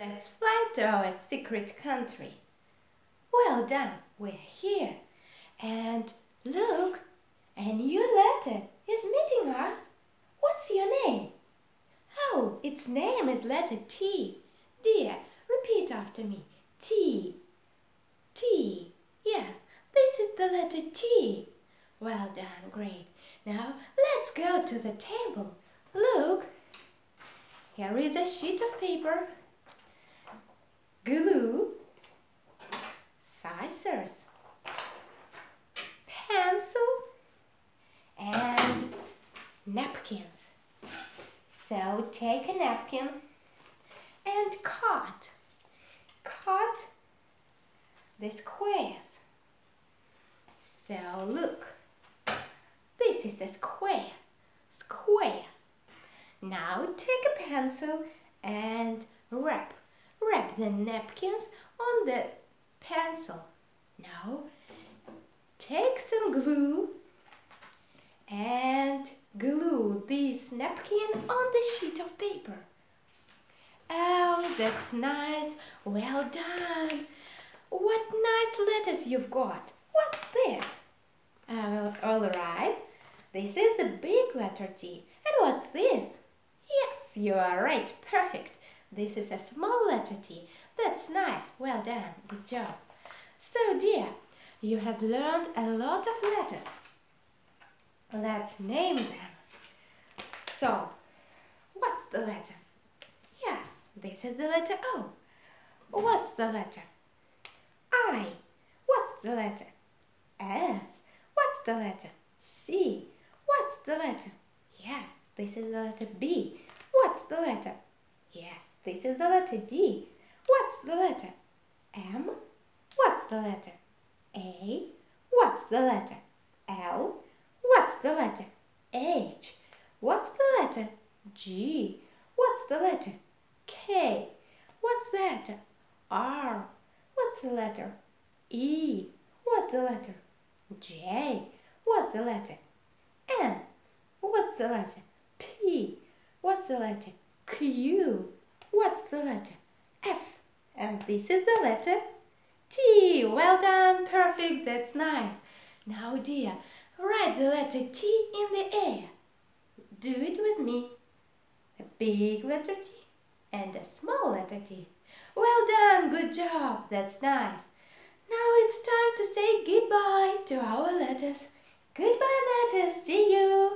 Let's fly to our secret country. Well done, we're here. And look, a new letter is meeting us. What's your name? Oh, its name is letter T. Dear, repeat after me. T. T. Yes, this is the letter T. Well done, great. Now let's go to the table. Look, here is a sheet of paper glue, scissors, pencil, and napkins. So take a napkin and cut, cut the squares. So look, this is a square, square. Now take a pencil and wrap wrap the napkins on the pencil. Now take some glue and glue this napkin on the sheet of paper. Oh, that's nice. Well done. What nice letters you've got. What's this? Uh, all right. This is the big letter T. And what's this? Yes, you are right. Perfect. This is a small letter T. That's nice. Well done. Good job. So, dear, you have learned a lot of letters. Let's name them. So, what's the letter? Yes, this is the letter O. What's the letter? I. What's the letter? S. What's the letter? C. What's the letter? Yes, this is the letter B. What's the letter? Yes, this is the letter D. What's the letter? M. What's the letter? A. What's the letter? L. What's the letter? H. What's the letter? G. What's the letter? K. What's the letter? R. What's the letter? E. What's the letter? J. What's the letter? N. What's the letter? P. What's the letter? Q. What's the letter? F. And this is the letter T. Well done. Perfect. That's nice. Now, dear, write the letter T in the air. Do it with me. A big letter T and a small letter T. Well done. Good job. That's nice. Now it's time to say goodbye to our letters. Goodbye, letters. See you.